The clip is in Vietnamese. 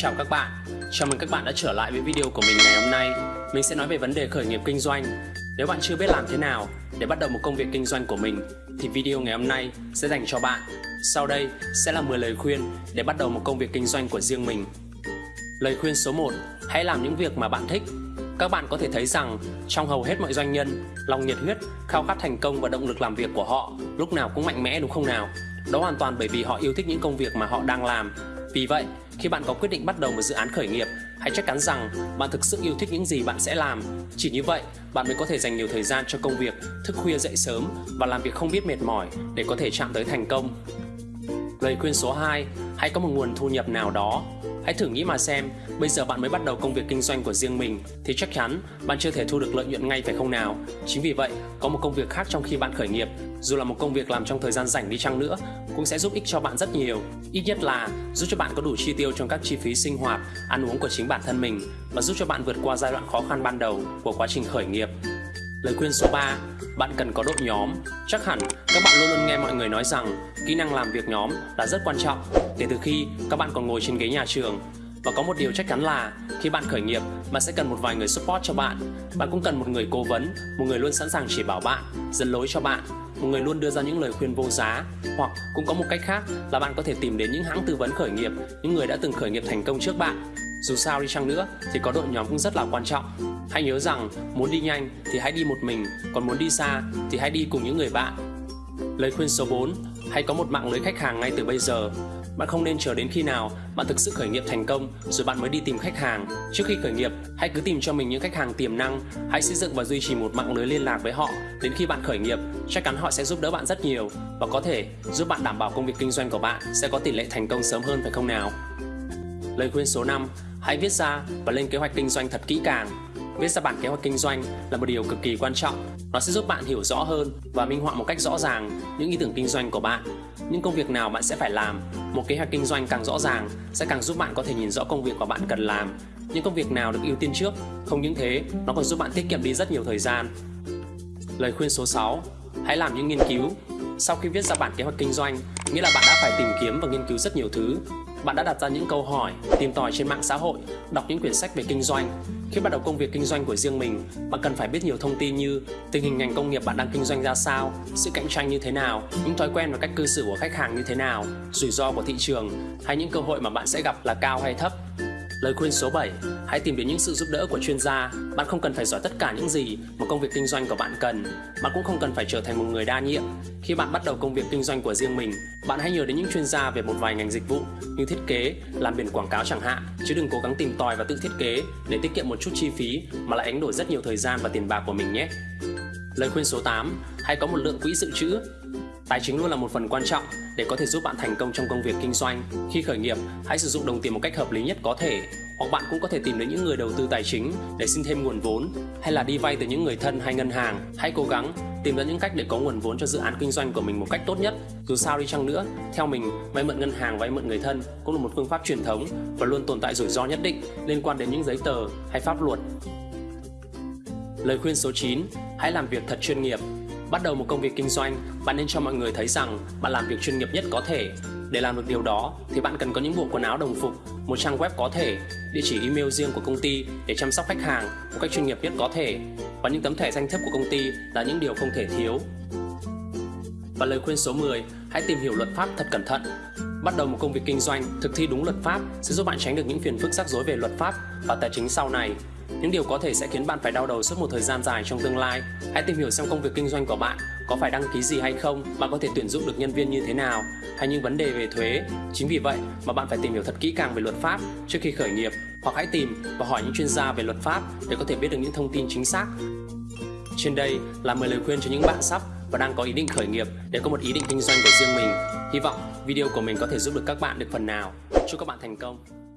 chào các bạn. Chào mừng các bạn đã trở lại với video của mình ngày hôm nay. Mình sẽ nói về vấn đề khởi nghiệp kinh doanh. Nếu bạn chưa biết làm thế nào để bắt đầu một công việc kinh doanh của mình Thì video ngày hôm nay sẽ dành cho bạn. Sau đây sẽ là 10 lời khuyên để bắt đầu một công việc kinh doanh của riêng mình. Lời khuyên số 1 Hãy làm những việc mà bạn thích. Các bạn có thể thấy rằng trong hầu hết mọi doanh nhân, lòng nhiệt huyết, khao khát thành công và động lực làm việc của họ lúc nào cũng mạnh mẽ đúng không nào? Đó hoàn toàn bởi vì họ yêu thích những công việc mà họ đang làm. Vì vậy, khi bạn có quyết định bắt đầu một dự án khởi nghiệp, hãy chắc chắn rằng bạn thực sự yêu thích những gì bạn sẽ làm. Chỉ như vậy, bạn mới có thể dành nhiều thời gian cho công việc, thức khuya dậy sớm và làm việc không biết mệt mỏi để có thể chạm tới thành công. Lời khuyên số 2, hãy có một nguồn thu nhập nào đó. Hãy thử nghĩ mà xem, bây giờ bạn mới bắt đầu công việc kinh doanh của riêng mình thì chắc chắn bạn chưa thể thu được lợi nhuận ngay phải không nào? Chính vì vậy, có một công việc khác trong khi bạn khởi nghiệp, dù là một công việc làm trong thời gian rảnh đi chăng nữa, cũng sẽ giúp ích cho bạn rất nhiều. Ít nhất là giúp cho bạn có đủ chi tiêu trong các chi phí sinh hoạt, ăn uống của chính bản thân mình và giúp cho bạn vượt qua giai đoạn khó khăn ban đầu của quá trình khởi nghiệp. Lời khuyên số 3, bạn cần có đội nhóm. Chắc hẳn các bạn luôn luôn nghe mọi người nói rằng kỹ năng làm việc nhóm là rất quan trọng kể từ khi các bạn còn ngồi trên ghế nhà trường. Và có một điều chắc chắn là khi bạn khởi nghiệp, bạn sẽ cần một vài người support cho bạn. Bạn cũng cần một người cố vấn, một người luôn sẵn sàng chỉ bảo bạn, dẫn lối cho bạn, một người luôn đưa ra những lời khuyên vô giá. Hoặc cũng có một cách khác là bạn có thể tìm đến những hãng tư vấn khởi nghiệp, những người đã từng khởi nghiệp thành công trước bạn dù sao đi chăng nữa thì có đội nhóm cũng rất là quan trọng. Hãy nhớ rằng muốn đi nhanh thì hãy đi một mình, còn muốn đi xa thì hãy đi cùng những người bạn. Lời khuyên số 4, hãy có một mạng lưới khách hàng ngay từ bây giờ. Bạn không nên chờ đến khi nào bạn thực sự khởi nghiệp thành công rồi bạn mới đi tìm khách hàng. Trước khi khởi nghiệp, hãy cứ tìm cho mình những khách hàng tiềm năng, hãy xây dựng và duy trì một mạng lưới liên lạc với họ. Đến khi bạn khởi nghiệp, chắc chắn họ sẽ giúp đỡ bạn rất nhiều và có thể giúp bạn đảm bảo công việc kinh doanh của bạn sẽ có tỷ lệ thành công sớm hơn phải không nào? Lời khuyên số 5, hãy viết ra và lên kế hoạch kinh doanh thật kỹ càng. Viết ra bản kế hoạch kinh doanh là một điều cực kỳ quan trọng. Nó sẽ giúp bạn hiểu rõ hơn và minh họa một cách rõ ràng những ý tưởng kinh doanh của bạn, những công việc nào bạn sẽ phải làm. Một kế hoạch kinh doanh càng rõ ràng sẽ càng giúp bạn có thể nhìn rõ công việc mà bạn cần làm, những công việc nào được ưu tiên trước. Không những thế, nó còn giúp bạn tiết kiệm đi rất nhiều thời gian. Lời khuyên số 6, hãy làm những nghiên cứu. Sau khi viết ra bản kế hoạch kinh doanh, nghĩa là bạn đã phải tìm kiếm và nghiên cứu rất nhiều thứ bạn đã đặt ra những câu hỏi, tìm tòi trên mạng xã hội, đọc những quyển sách về kinh doanh. Khi bắt đầu công việc kinh doanh của riêng mình, bạn cần phải biết nhiều thông tin như tình hình ngành công nghiệp bạn đang kinh doanh ra sao, sự cạnh tranh như thế nào, những thói quen và cách cư xử của khách hàng như thế nào, rủi ro của thị trường hay những cơ hội mà bạn sẽ gặp là cao hay thấp. Lời khuyên số 7, hãy tìm đến những sự giúp đỡ của chuyên gia. Bạn không cần phải giỏi tất cả những gì mà công việc kinh doanh của bạn cần. Bạn cũng không cần phải trở thành một người đa nhiệm. Khi bạn bắt đầu công việc kinh doanh của riêng mình, bạn hãy nhờ đến những chuyên gia về một vài ngành dịch vụ như thiết kế, làm biển quảng cáo chẳng hạn, chứ đừng cố gắng tìm tòi và tự thiết kế để tiết kiệm một chút chi phí mà lại đánh đổi rất nhiều thời gian và tiền bạc của mình nhé. Lời khuyên số 8, hãy có một lượng quỹ dự trữ. Tài chính luôn là một phần quan trọng để có thể giúp bạn thành công trong công việc kinh doanh. Khi khởi nghiệp, hãy sử dụng đồng tiền một cách hợp lý nhất có thể. Hoặc bạn cũng có thể tìm đến những người đầu tư tài chính để xin thêm nguồn vốn hay là đi vay từ những người thân hay ngân hàng. Hãy cố gắng tìm ra những cách để có nguồn vốn cho dự án kinh doanh của mình một cách tốt nhất. Dù sao đi chăng nữa, theo mình, vay mượn ngân hàng, vay mượn người thân cũng là một phương pháp truyền thống và luôn tồn tại rủi ro nhất định liên quan đến những giấy tờ hay pháp luật. Lời khuyên số 9, hãy làm việc thật chuyên nghiệp. Bắt đầu một công việc kinh doanh, bạn nên cho mọi người thấy rằng bạn làm việc chuyên nghiệp nhất có thể. Để làm được điều đó thì bạn cần có những bộ quần áo đồng phục, một trang web có thể, địa chỉ email riêng của công ty để chăm sóc khách hàng một cách chuyên nghiệp nhất có thể và những tấm thẻ danh thiếp của công ty là những điều không thể thiếu. Và lời khuyên số 10, hãy tìm hiểu luật pháp thật cẩn thận. Bắt đầu một công việc kinh doanh, thực thi đúng luật pháp sẽ giúp bạn tránh được những phiền phức rắc rối về luật pháp và tài chính sau này. Những điều có thể sẽ khiến bạn phải đau đầu suốt một thời gian dài trong tương lai. Hãy tìm hiểu xem công việc kinh doanh của bạn có phải đăng ký gì hay không, bạn có thể tuyển dụng được nhân viên như thế nào, hay những vấn đề về thuế. Chính vì vậy mà bạn phải tìm hiểu thật kỹ càng về luật pháp trước khi khởi nghiệp, hoặc hãy tìm và hỏi những chuyên gia về luật pháp để có thể biết được những thông tin chính xác. Trên đây là 10 lời khuyên cho những bạn sắp và đang có ý định khởi nghiệp để có một ý định kinh doanh của riêng mình. Hy vọng video của mình có thể giúp được các bạn được phần nào. Chúc các bạn thành công!